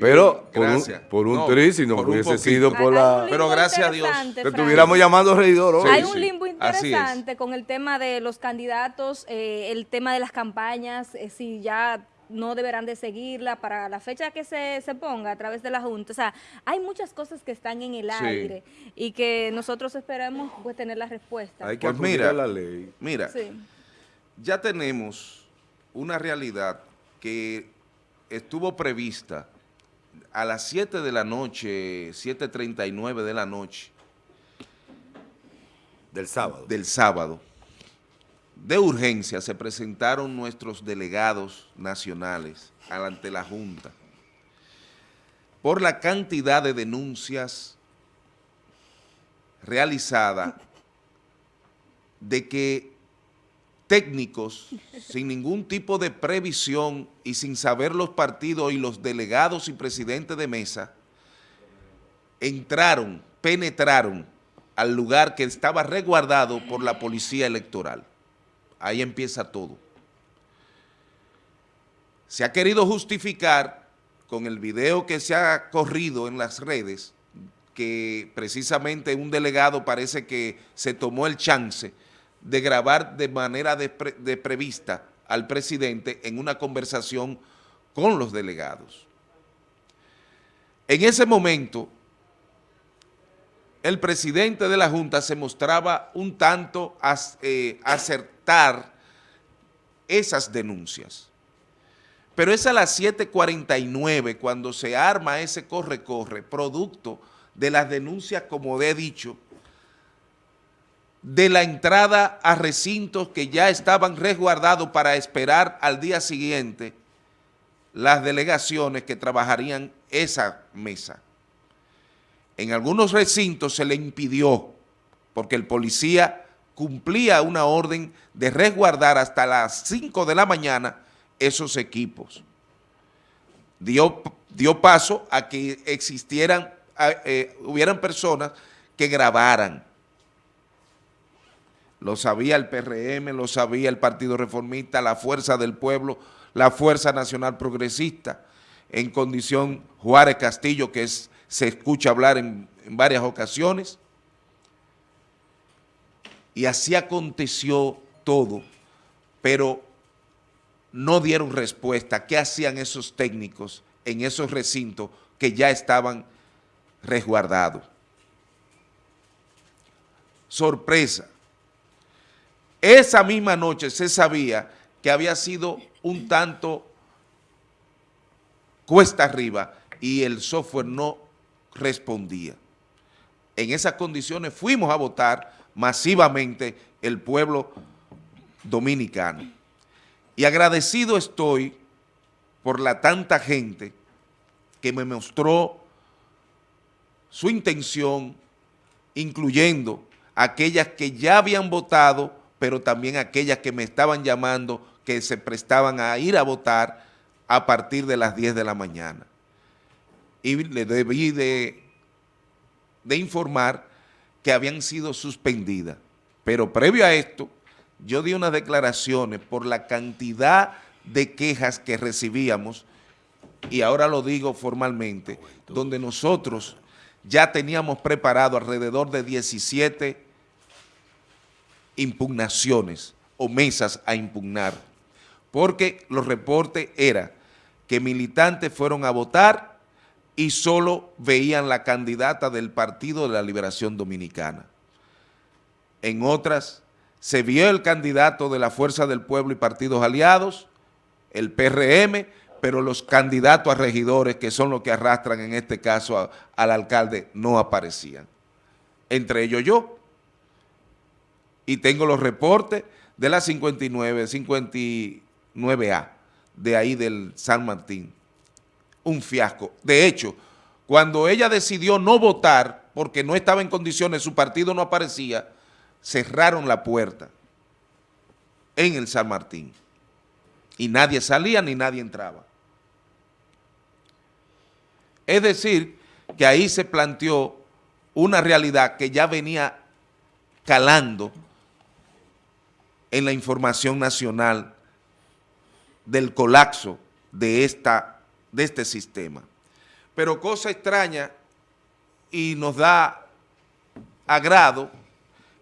Pero por un, Gracias. por un No, tri, si no hubiese sido por Hay- hay la... Pero gracias a Dios Frank. estuviéramos llamando regidor hoy. Hay Sí, un sí. limbo interesante con el tema de los candidatos, eh, el tema de las campañas, eh, si ya no deberán de seguirla para la fecha que se, se ponga a través de la Junta. O sea, hay muchas cosas que están en el Sí. aire y que nosotros esperamos pues tener la respuesta. Hay que Pues mira, a la ley. Mira, Sí. ya tenemos una realidad que estuvo prevista a las 7 de la noche, 7.39 de la noche Del sábado. del sábado. De urgencia se presentaron nuestros delegados nacionales ante la Junta por la cantidad de denuncias realizadas de que técnicos sin ningún tipo de previsión y sin saber los partidos y los delegados y presidentes de mesa entraron, penetraron al lugar que estaba resguardado por la policía electoral. Ahí empieza todo. Se ha querido justificar con el video que se ha corrido en las redes, que precisamente un delegado parece que se tomó el chance de grabar de manera despre- al presidente en una conversación con los delegados. En ese momento, el presidente de la Junta se mostraba un tanto as- eh, acertar esas denuncias. Pero es a las 7.49 cuando se arma ese corre-corre, producto de las denuncias, como he dicho, de la entrada a recintos que ya estaban resguardados para esperar al día siguiente las delegaciones que trabajarían esa mesa. En algunos recintos se le impidió, porque el policía cumplía una orden de resguardar hasta las 5 de la mañana esos equipos. Dio, dio paso a que existieran, eh, hubieran personas que grabaran. Lo sabía el PRM, lo sabía el Partido Reformista, la Fuerza del Pueblo, la Fuerza Nacional Progresista, en condición Juárez Castillo, que se escucha hablar en, en varias ocasiones. Y así aconteció todo, pero no dieron respuesta. ¿Qué hacían esos técnicos en esos recintos que ya estaban resguardados? Sorpresa. Esa misma noche se sabía que había sido un tanto cuesta arriba y el software no respondía. En esas condiciones fuimos a votar masivamente el pueblo dominicano. Y agradecido estoy por la tanta gente que me mostró su intención, incluyendo aquellas que ya habían votado, pero también aquellas que me estaban llamando, que se prestaban a ir a votar a partir de las 10 de la mañana. Y le debí de, de informar que habían sido suspendidas. Pero previo a esto, yo di unas declaraciones por la cantidad de quejas que recibíamos, y ahora lo digo formalmente, donde nosotros ya teníamos preparado alrededor de 17 impugnaciones o mesas a impugnar, porque los reportes eran que militantes fueron a votar y solo veían la candidata del Partido de la Liberación Dominicana. En otras, se vio el candidato de la Fuerza del Pueblo y Partidos Aliados, el PRM, pero los candidatos a regidores, que son los que arrastran en este caso al alcalde, no aparecían. Entre ellos yo. Y tengo los reportes de la 59, 59A, de ahí del San Martín. Un fiasco. De hecho, cuando ella decidió no votar, porque no estaba en condiciones, su partido no aparecía, cerraron la puerta en el San Martín. Y nadie salía ni nadie entraba. Es decir, que ahí se planteó una realidad que ya venía calando en la información nacional del colapso de, esta, de este sistema. Pero cosa extraña y nos da agrado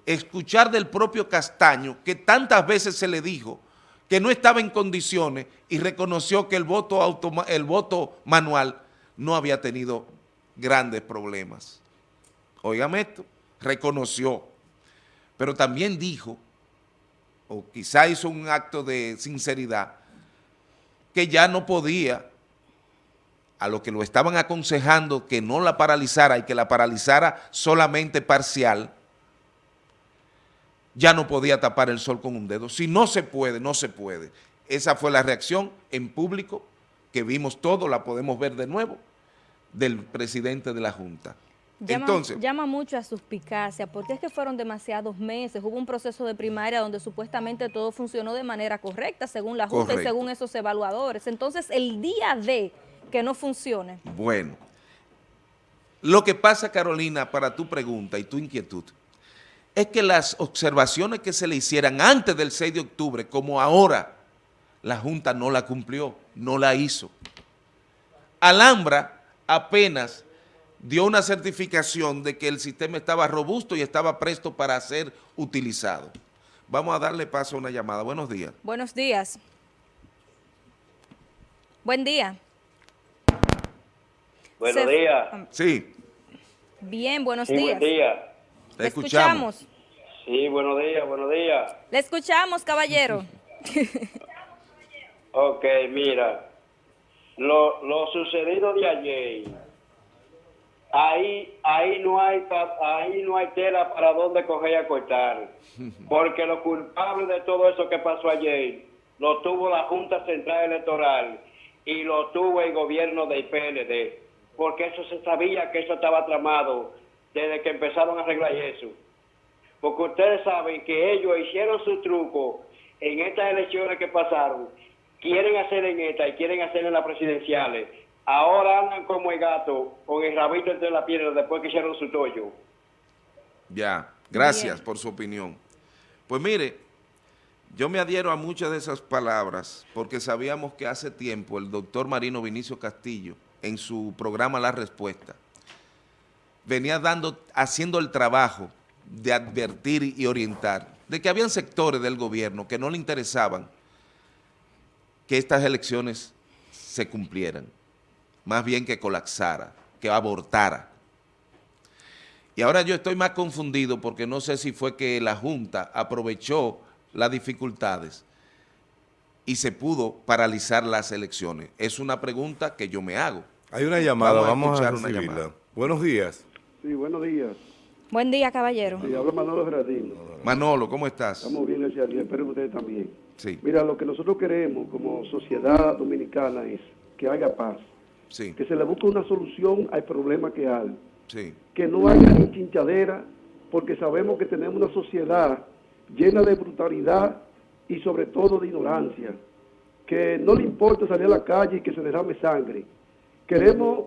escuchar del propio Castaño que tantas veces se le dijo que no estaba en condiciones y reconoció que el voto, el voto manual no había tenido grandes problemas. Óigame esto, reconoció, pero también dijo, o quizá hizo un acto de sinceridad, que ya no podía, a lo que lo estaban aconsejando que no la paralizara y que la paralizara solamente parcial, ya no podía tapar el sol con un dedo. Si no se puede, no se puede. Esa fue la reacción en público que vimos todo, la podemos ver de nuevo, del presidente de la Junta. Llama, Entonces, llama mucho a suspicacia, porque es que fueron demasiados meses, hubo un proceso de primaria donde supuestamente todo funcionó de manera correcta, según la Junta y según esos evaluadores. Entonces, el día de que no funcione, Bueno, lo que pasa, Carolina, para tu pregunta y tu inquietud, es que las observaciones que se le hicieran antes del 6 de octubre, como ahora, la Junta no la cumplió, no la hizo. Alhambra apenas dio una certificación de que el sistema estaba robusto y estaba presto para ser utilizado. Vamos a darle paso a una llamada. Buenos días. buenos días. Buen día. Buenos Se- días. Sí, Bien, buenos Sí, días. buen día. Le escuchamos. escuchamos. Sí, buenos días, buenos días. Le escuchamos, caballero. Ok, mira, lo, lo sucedido de ayer, ahí, ahí no hay, ahí no hay tela para dónde coger y acortar, porque lo culpable de todo eso que pasó ayer lo tuvo la Junta Central Electoral y lo tuvo el gobierno del PLD, porque eso se sabía que eso estaba tramado desde que empezaron a arreglar eso. porque ustedes saben que ellos hicieron su truco en estas elecciones que pasaron, quieren hacer en esta y quieren hacer en las presidenciales. Ahora andan como el gato con el rabito entre las piernas después que hicieron su tollo. Ya, gracias por su opinión. Pues mire, yo me adhiero a muchas de esas palabras porque sabíamos que hace tiempo el doctor Marino Vinicio Castillo, en su programa La Respuesta, venía dando, haciendo el trabajo de advertir y orientar de que habían sectores del gobierno que no le interesaban que estas elecciones se cumplieran, más bien que colapsara, que abortara. Y ahora yo estoy más confundido porque no sé si fue que la Junta aprovechó las dificultades y se pudo paralizar las elecciones. Es una pregunta que yo me hago. Hay una llamada, Vamos a vamos a, escuchar una llamada. Buenos días. Sí, buenos días. Buen día, caballero. Sí, habla Manolo Gerardino. Manolo, ¿cómo estás? Estamos bien, gracias a Dios. Espero que ustedes también. Sí, Mira, lo que nosotros queremos como sociedad dominicana es que haya paz, sí, que se le busque una solución al problema que hay, sí, que no haya ni chinchadera, porque sabemos que tenemos una sociedad llena de brutalidad y sobre todo de ignorancia, que no le importa salir a la calle y que se derrame sangre. Queremos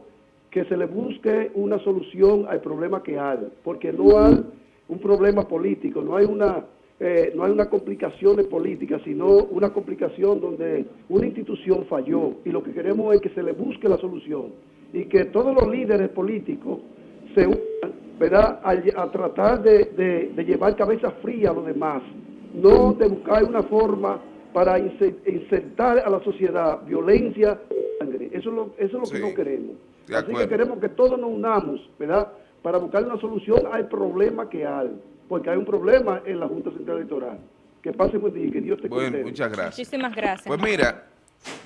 que se le busque una solución al problema que hay, porque no hay un problema político, no hay una eh, no hay una complicación de política, sino una complicación donde una institución falló y lo que queremos es que se le busque la solución y que todos los líderes políticos se unan, ¿verdad?, a, a tratar de, de- de llevar cabeza fría a los demás, no de buscar una forma para inse- insertar a la sociedad violencia, sangre. Eso es lo, eso es lo Sí. que no queremos. Así que queremos que todos nos unamos, ¿verdad?, para buscar una solución al problema que hay, porque hay un problema en la Junta Central Electoral. Que pase buen día y que Dios te bueno, cuide. muchas gracias. Muchísimas gracias. Pues mira,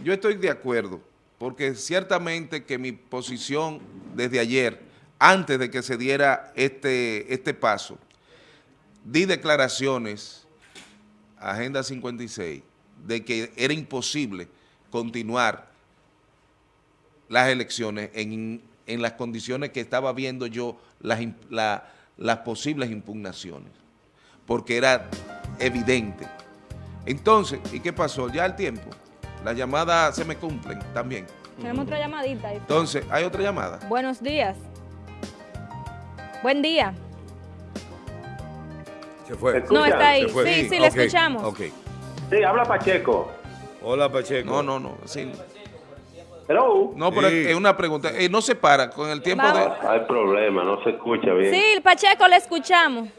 yo estoy de acuerdo, porque ciertamente que mi posición desde ayer, antes de que se diera este, este paso, di declaraciones, Agenda 56, de que era imposible continuar las elecciones en, en las condiciones que estaba viendo yo las, la- las posibles impugnaciones, porque era evidente. Entonces, ¿y qué pasó? Ya el tiempo, las llamadas se me cumplen también. Tenemos otra llamadita. ahí. Entonces, ¿hay otra llamada? Buenos días. Buen día. Se fue. No, está ahí. Fue. Sí, sí, le escuchamos. Ok. Sí, habla Pacheco. Hola, Pacheco. No, no, no. sí. Hello. No, pero Sí. es una pregunta. Eh, no se para con el tiempo de... Vamos. Hay problema, no se escucha bien. Sí, Pacheco, le escuchamos.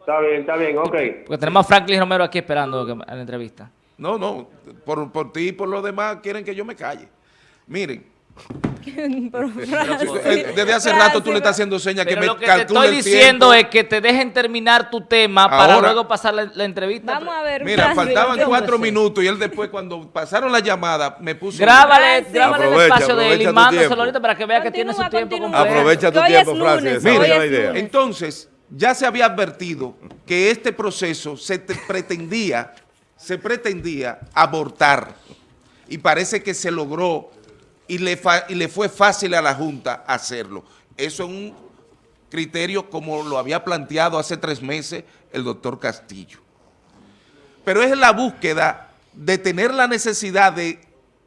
Está bien, está bien, ok. Porque tenemos a Franklin Romero aquí esperando a la entrevista. No, no, por, por ti y por los demás quieren que yo me calle. Miren, desde hace rato tú le estás haciendo señas que me lo que te estoy diciendo es que te dejen terminar tu tema para luego pasar la, la entrevista. Vamos a ver. Mira, Francis, faltaban ¿qué cuatro minutos y él después cuando pasaron la llamada me puso... Grábale, grábale el espacio de él y mándaselo ahorita para que vea que tiene su Continúa, tiempo continúa. completo. Aprovecha tu tiempo, Francis, idea. lunes. Entonces, ya se había advertido que este proceso se te- pretendía, se pretendía abortar y parece que se logró y le, fue fácil a la Junta hacerlo. Eso es un criterio como lo había planteado hace tres meses el doctor Castillo. Pero es la búsqueda de tener la necesidad de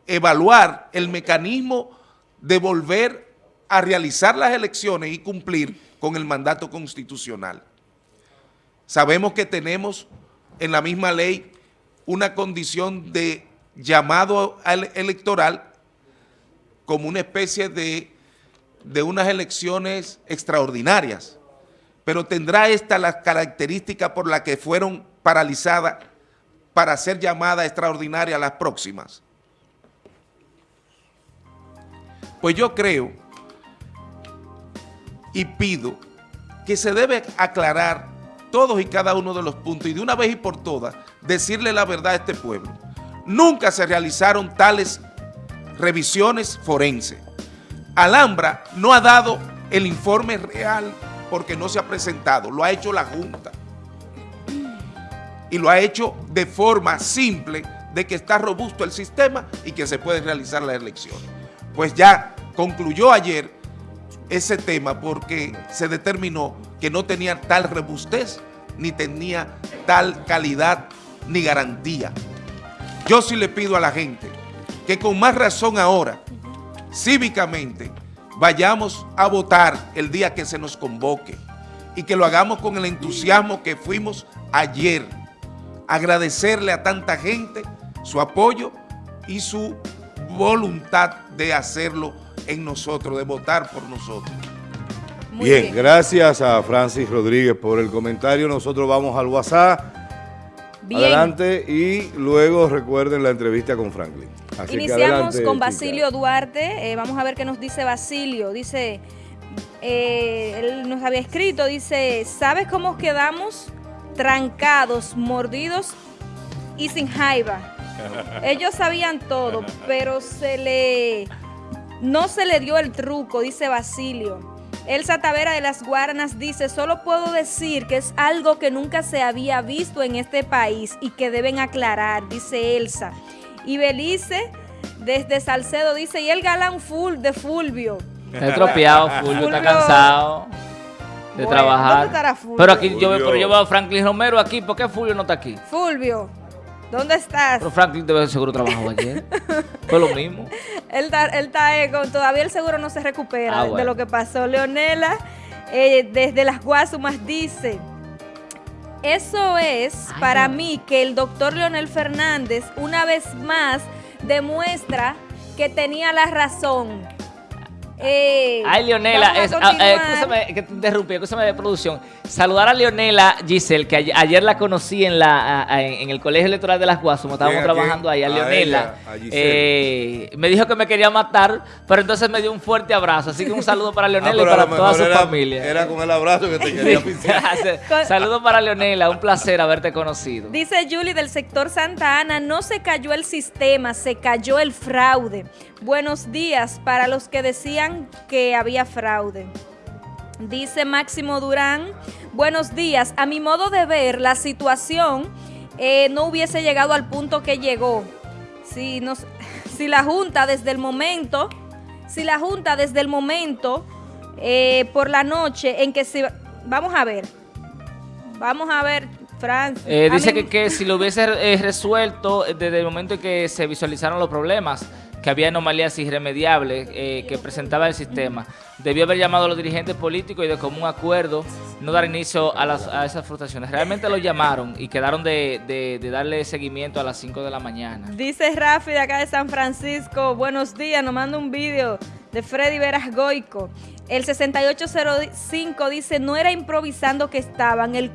evaluar el mecanismo de volver a realizar las elecciones y cumplir con el mandato constitucional. Sabemos que tenemos en la misma ley una condición de llamado al- electoral como una especie de, de unas elecciones extraordinarias, pero tendrá esta las características por las que fueron paralizadas para ser llamadas extraordinarias las próximas. Pues yo creo y pido que se debe aclarar todos y cada uno de los puntos y de una vez y por todas decirle la verdad a este pueblo. Nunca se realizaron tales revisiones forenses. Alhambra no ha dado el informe real porque no se ha presentado, lo ha hecho la Junta. Y lo ha hecho de forma simple de que está robusto el sistema y que se pueden realizar las elecciones. Pues ya concluyó ayer ese tema porque se determinó que no tenía tal robustez, ni tenía tal calidad, ni garantía. Yo sí le pido a la gente que con más razón ahora, cívicamente, vayamos a votar el día que se nos convoque y que lo hagamos con el entusiasmo que fuimos ayer. Agradecerle a tanta gente su apoyo y su voluntad de hacerlo en nosotros, de votar por nosotros. Muy Bien, gracias a Francis Rodríguez por el comentario. Nosotros vamos al WhatsApp. Bien. Adelante y luego recuerden la entrevista con Franklin. Así Iniciamos adelante, con chica. Basilio Duarte. Eh, vamos a ver qué nos dice Basilio. Dice, eh, él nos había escrito, dice, ¿sabes cómo quedamos trancados, mordidos y sin jaiba? Ellos sabían todo, pero se le no se le dio el truco, dice Basilio. Elsa Tavera de las Guaranas dice, solo puedo decir que es algo que nunca se había visto en este país y que deben aclarar, dice Elsa. Y Belice desde Salcedo dice, y el galán full de Fulvio. Está estropeado, Fulvio, está cansado de Bueno, trabajar. ¿dónde estará Fulvio? Pero aquí yo, Fulvio. pero yo veo a Franklin Romero aquí. ¿Por qué Fulvio no está aquí? Fulvio, ¿dónde estás? Pero Franklin debe seguro trabajó ayer. Fue lo mismo. Él está, él está, eh, con, todavía el seguro no se recupera Ah, de lo que pasó. Leonela, eh, desde las Guasumas, dice, eso es Ay, para no. mí que el doctor Leonel Fernández una vez más demuestra que tenía la razón. Eh, Ay, Leonela, es, ah, eh, escúchame que te interrumpí, escúchame de producción. Saludar a Leonela Giselle, que ayer, ayer la conocí en la a- en el Colegio Electoral de las Guasumas, estábamos trabajando ahí, a A Leonela. ella. Eh, me dijo que me quería matar, pero entonces me dio un fuerte abrazo. Así que un saludo para Ah, Leonela y para toda su era- familia. Era con el abrazo que te quería pisar. Saludos para Leonela, un placer haberte conocido. Dice Julie del sector Santa Ana, no se cayó el sistema, se cayó el fraude. Buenos días para los que decían que había fraude. Dice Máximo Durán, buenos días. A mi modo de ver, la situación eh, no hubiese llegado al punto que llegó. Si, nos, si la Junta desde el momento, si la Junta desde el momento eh, por la noche en que se... Vamos a ver, vamos a ver, Francis. Eh, dice mí- que, que si lo hubiese eh, resuelto desde el momento en que se visualizaron los problemas, que había anomalías irremediables eh, que presentaba el sistema. Debió haber llamado a los dirigentes políticos y de común acuerdo no dar inicio a, las- a esas frustraciones. Realmente lo llamaron y quedaron de, darle seguimiento a las 5 de la mañana. Dice Rafi de acá de San Francisco, buenos días, nos manda un vídeo de Freddy Veras Goico. El 6805 dice, no era improvisando que estaban, el,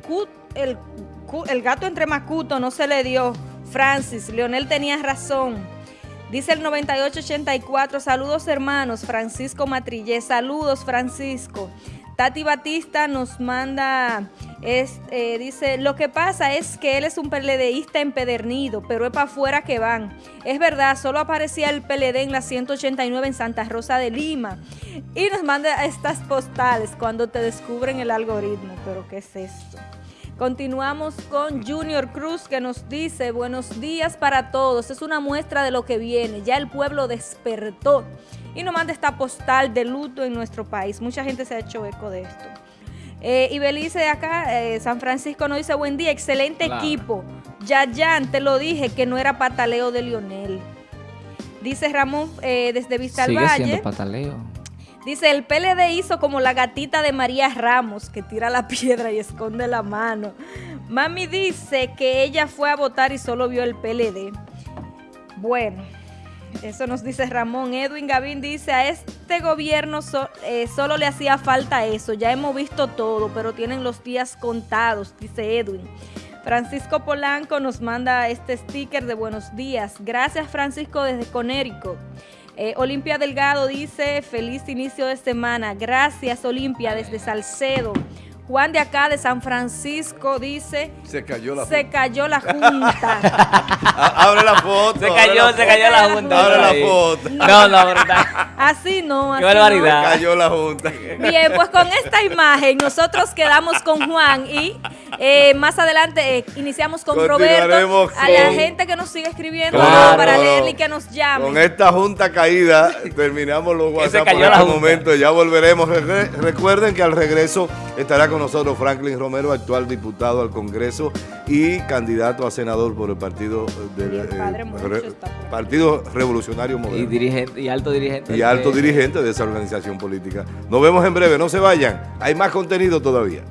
el gato entre macuto no se le dio. Francis, Leonel tenía razón. Dice el 9884, saludos hermanos, Francisco Matrillé, saludos Francisco. Tati Batista nos manda, es, eh, dice, lo que pasa es que él es un PLDista empedernido, pero es para afuera que van. Es verdad, solo aparecía el PLD en la 189 en Santa Rosa de Lima. Y nos manda estas postales cuando te descubren el algoritmo, pero ¿qué es esto? Continuamos con Junior Cruz que nos dice, buenos días para todos, es una muestra de lo que viene, ya el pueblo despertó y nos manda esta postal de luto en nuestro país. Mucha gente se ha hecho eco de esto. Eh, y Belice de acá, eh, San Francisco nos dice, buen día, excelente Claro. equipo. Yayan, te lo dije que no era pataleo de Lionel. Dice Ramón eh, desde Vista al Valle. siendo pataleo. Dice, el PLD hizo como la gatita de María Ramos, que tira la piedra y esconde la mano. Mami dice que ella fue a votar y solo vio el PLD. Bueno, eso nos dice Ramón. Edwin Gavín dice, a este gobierno eh, solo le hacía falta eso. Ya hemos visto todo, pero tienen los días contados, dice Edwin. Francisco Polanco nos manda este sticker de buenos días. Gracias Francisco desde Conérico. Eh, Olimpia Delgado dice, feliz inicio de semana. Gracias Olimpia desde Salcedo. Juan de acá de San Francisco dice, Se cayó la se cayó la junta. Abre la foto. Se cayó, la se cayó la junta. Abre la foto. No, no, verdad. Así no, así Qué barbaridad. no. Cayó la junta. Bien, pues con esta imagen nosotros quedamos con Juan y eh, más adelante eh, iniciamos con Roberto. Continuaremos A la con- gente que nos sigue escribiendo Claro. para leerle y que nos llame. Con esta junta caída terminamos los WhatsApp por la este momento. Ya volveremos. Re- recuerden que al regreso estará con nosotros Franklin Romero, actual diputado al Congreso y candidato a senador por el partido del eh, Re-. Partido Revolucionario Y Moderno. dirigente, y alto dirigente. y alto de- dirigente de esa organización política. Nos vemos en breve, no se vayan. Hay más contenido todavía.